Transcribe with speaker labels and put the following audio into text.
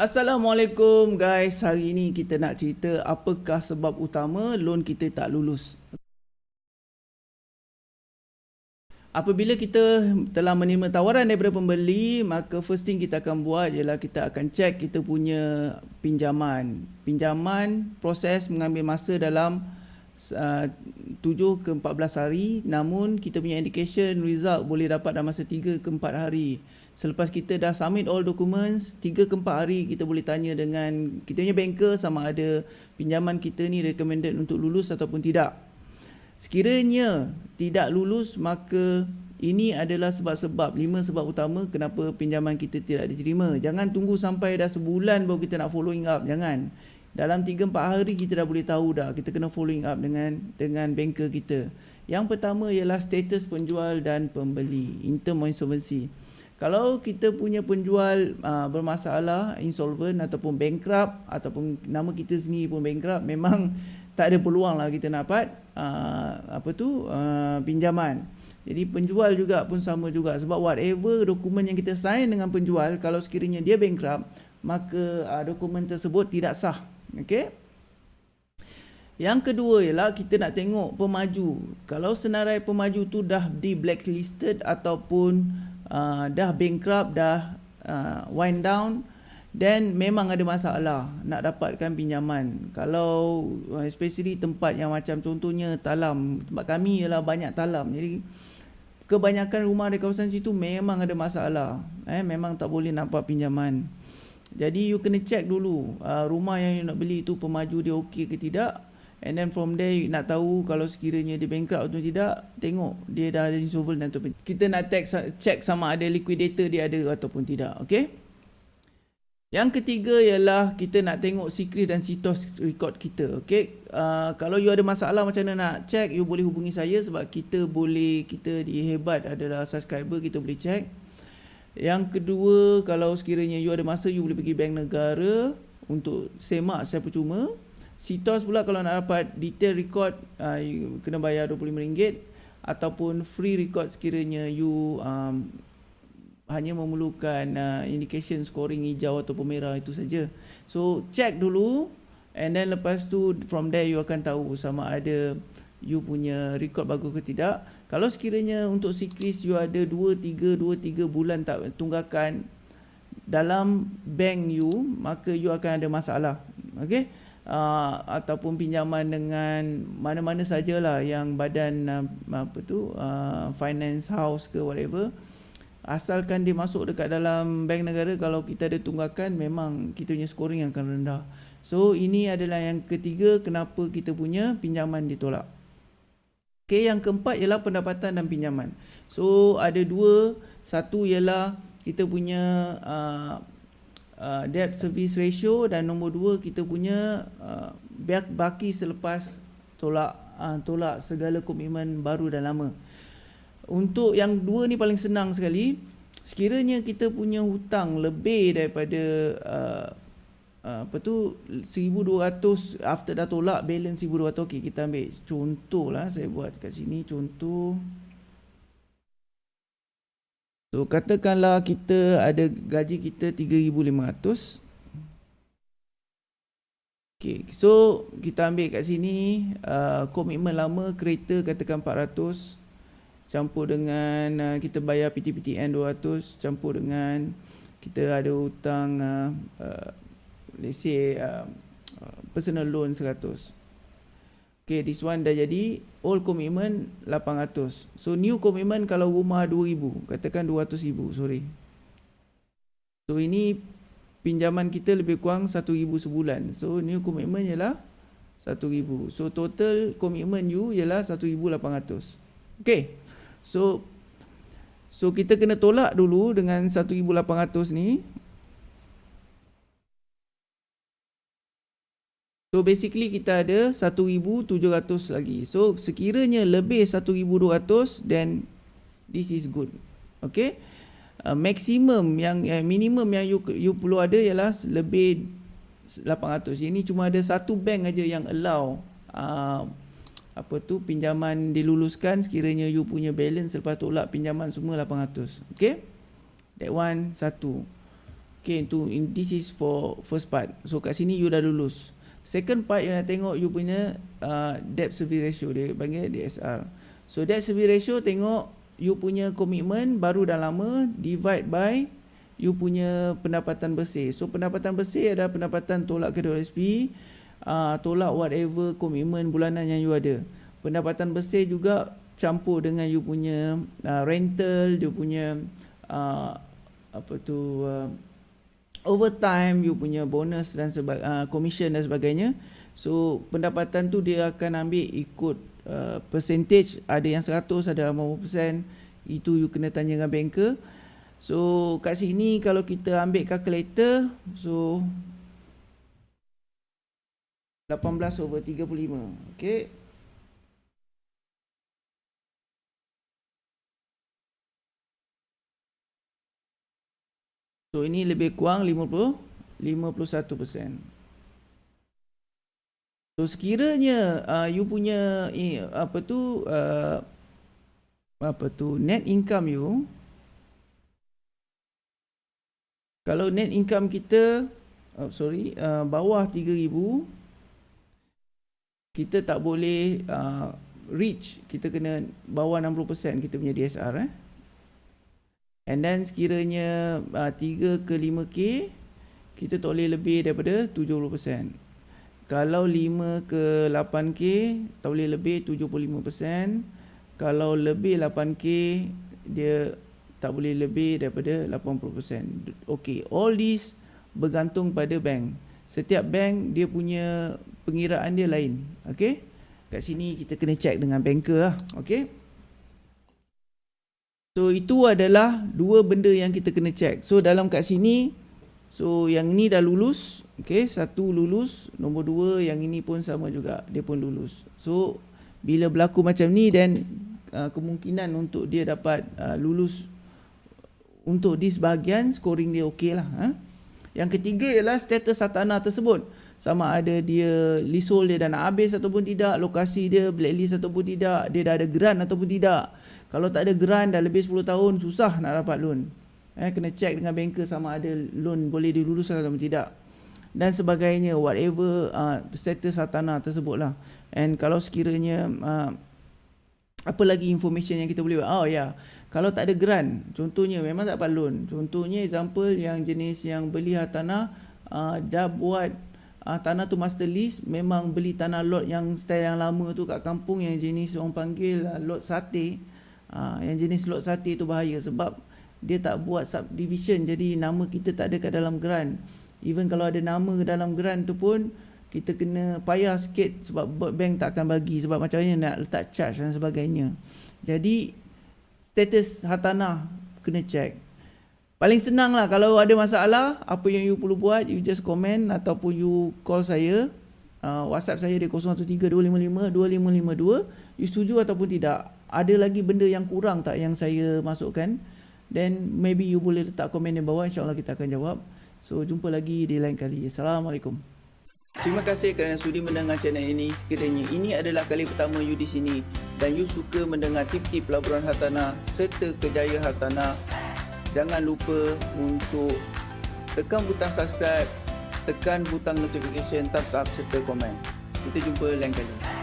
Speaker 1: Assalamualaikum guys. Hari ini kita nak cerita apakah sebab utama loan kita tak lulus. Apabila kita telah menerima tawaran daripada pembeli, maka first thing kita akan buat ialah kita akan check kita punya pinjaman. Pinjaman proses mengambil masa dalam uh, 7 ke 14 hari namun kita punya indication result boleh dapat dalam masa 3 ke 4 hari. Selepas kita dah submit all documents, 3 ke 4 hari kita boleh tanya dengan kita punya banker sama ada pinjaman kita ni recommended untuk lulus ataupun tidak. Sekiranya tidak lulus maka ini adalah sebab-sebab lima sebab utama kenapa pinjaman kita tidak diterima. Jangan tunggu sampai dah sebulan baru kita nak following up, jangan. Dalam 3 4 hari kita dah boleh tahu dah kita kena following up dengan dengan banker kita. Yang pertama ialah status penjual dan pembeli in term of insolvency. Kalau kita punya penjual uh, bermasalah, insolvent ataupun bankrupt ataupun nama kita sendiri pun bankrupt, memang tak ada peluang lah kita dapat uh, apa tu uh, pinjaman. Jadi penjual juga pun sama juga sebab whatever dokumen yang kita sign dengan penjual kalau sekiranya dia bankrupt maka uh, dokumen tersebut tidak sah. Okey. Yang kedua ialah kita nak tengok pemaju. Kalau senarai pemaju tu dah di blacklisted ataupun uh, dah bankrupt, dah uh, wind down, dan memang ada masalah nak dapatkan pinjaman. Kalau uh, especially tempat yang macam contohnya talam, tempat kami ialah banyak talam. Jadi kebanyakan rumah di kawasan situ memang ada masalah. Eh memang tak boleh nampak pinjaman. Jadi you kena check dulu uh, rumah yang you nak beli itu pemaju dia okey ke tidak. And then from there nak tahu kalau sekiranya dia bankrupt atau tidak, tengok dia dah ada insolvent atau kita nak check sama ada liquidator dia ada ataupun tidak. Okay? Yang ketiga ialah kita nak tengok secret dan sitos record kita. Okay. Uh, kalau you ada masalah macam mana nak check, you boleh hubungi saya sebab kita boleh, kita di Hebat adalah subscriber, kita boleh check. Yang kedua, kalau sekiranya you ada masa, you boleh pergi bank negara untuk semak secara percuma. Sitos pula kalau nak dapat detail record, uh, you kena bayar RM25 ataupun free record sekiranya you um, hanya memerlukan uh, indication scoring hijau atau merah itu saja. So check dulu and then lepas tu from there you akan tahu sama ada you punya record bagus ke tidak. Kalau sekiranya untuk siklis you ada 2 3 2 3 bulan tak tunggakan dalam bank you maka you akan ada masalah. Okey. Uh, ataupun pinjaman dengan mana-mana sajalah yang badan uh, apa tu uh, finance house ke whatever asalkan dia masuk dekat dalam bank negara kalau kita ada tunggakan memang kita punya scoring akan rendah. So ini adalah yang ketiga kenapa kita punya pinjaman ditolak. Okay, yang keempat ialah pendapatan dan pinjaman. So ada dua, satu ialah kita punya uh, uh, debt service ratio dan nombor dua kita punya uh, baki selepas tolak uh, tolak segala komitmen baru dan lama. Untuk yang dua ni paling senang sekali. Sekiranya kita punya hutang lebih daripada uh, uh, apa tu 1200 after dah tolak balance 1200 okey kita ambil contoh lah saya buat kat sini contoh So katakanlah kita ada gaji kita 3500 Okay, so kita ambil kat sini uh, komitmen lama kereta katakan 400 campur dengan uh, kita bayar PTPTN 200 campur dengan kita ada hutang uh, uh, let's say uh, uh, personal loan 100 Okay, this one dah jadi old commitment 800. So new commitment kalau rumah 2000, katakan 200,000, sorry. So ini pinjaman kita lebih kurang 1000 sebulan. So new commitment ialah 1000. So total commitment you ialah 1800. Okay. So so kita kena tolak dulu dengan 1800 ni. So basically kita ada 1700 lagi. So sekiranya lebih 1200 then this is good. Okay. Uh, maximum yang uh, minimum yang you you perlu ada ialah lebih 800. Ini cuma ada satu bank aja yang allow uh, apa tu pinjaman diluluskan sekiranya you punya balance lepas tolak pinjaman semua 800 okey that one satu Okay, tu in, this is for first part. So kat sini you dah lulus. Second part you nak tengok you punya uh, debt service ratio dia panggil DSR. So debt service ratio tengok you punya komitmen baru dah lama divide by you punya pendapatan bersih. So pendapatan bersih ada pendapatan tolak kedua SP, uh, tolak whatever komitmen bulanan yang you ada. Pendapatan bersih juga campur dengan you punya uh, rental, dia punya uh, apa tu uh, overtime you punya bonus dan sebagainya uh, commission dan sebagainya. So pendapatan tu dia akan ambil ikut uh, percentage. Ada yang 100 ada 50% itu you kena tanya dengan banker. So kat sini kalau kita ambil calculator so 18 over 35 okay So ini lebih kurang 50 51%. So sekiranya uh, you punya eh, apa tu uh, apa tu net income you kalau net income kita oh, sorry uh, bawah 3000 kita tak boleh uh, reach kita kena bawah 60% kita punya DSR eh And then sekiranya uh, 3 ke 5K Kita tak boleh lebih daripada 70% Kalau 5 ke 8K Tak boleh lebih 75% Kalau lebih 8K Dia tak boleh lebih daripada 80% Okay, all this bergantung pada bank. Setiap bank dia punya pengiraan dia lain. Okay Kat sini kita kena check dengan banker lah. Okay So itu adalah dua benda yang kita kena check. So dalam kat sini, so yang ini dah lulus, okay, satu lulus, nombor dua yang ini pun sama juga, dia pun lulus. So bila berlaku macam ni, then uh, kemungkinan untuk dia dapat uh, lulus untuk di sebahagian scoring dia okey lah. Ha? Yang ketiga ialah status satana tersebut. Sama ada dia leasehold dia dah nak habis ataupun tidak, lokasi dia blacklist ataupun tidak, dia dah ada grant ataupun tidak. Kalau tak ada grant dah lebih 10 tahun susah nak dapat loan. Eh kena check dengan banker sama ada loan boleh diluluskan atau tidak. Dan sebagainya whatever uh, status hartanah tersebutlah. And kalau sekiranya uh, apa lagi information yang kita boleh buat? Oh ya. Yeah. Kalau tak ada grant, contohnya memang tak dapat loan. Contohnya example yang jenis yang beli hartanah uh, dah buat uh, tanah tu master lease memang beli tanah lot yang style yang lama tu kat kampung yang jenis orang panggil uh, lot sate Ha, yang jenis lot sate tu bahaya sebab dia tak buat subdivision jadi nama kita tak ada kat dalam grant. Even kalau ada nama dalam grant tu pun kita kena payah sikit sebab bank tak akan bagi sebab macam mana nak letak charge dan sebagainya. Jadi status hartanah kena check. Paling senang lah kalau ada masalah apa yang you perlu buat you just comment ataupun you call saya. Uh, WhatsApp saya di 0132552552 you setuju ataupun tidak? Ada lagi benda yang kurang tak yang saya masukkan? Then maybe you boleh letak komen di bawah insyaallah kita akan jawab. So jumpa lagi di lain kali. Assalamualaikum. Terima kasih kerana sudi mendengar channel ini. Sekiranya ini adalah kali pertama you di sini dan you suka mendengar tip-tip pelaburan hartanah serta kejayaan hartanah, jangan lupa untuk tekan butang subscribe, tekan butang notification, thumbs up serta komen. Kita jumpa lain kali.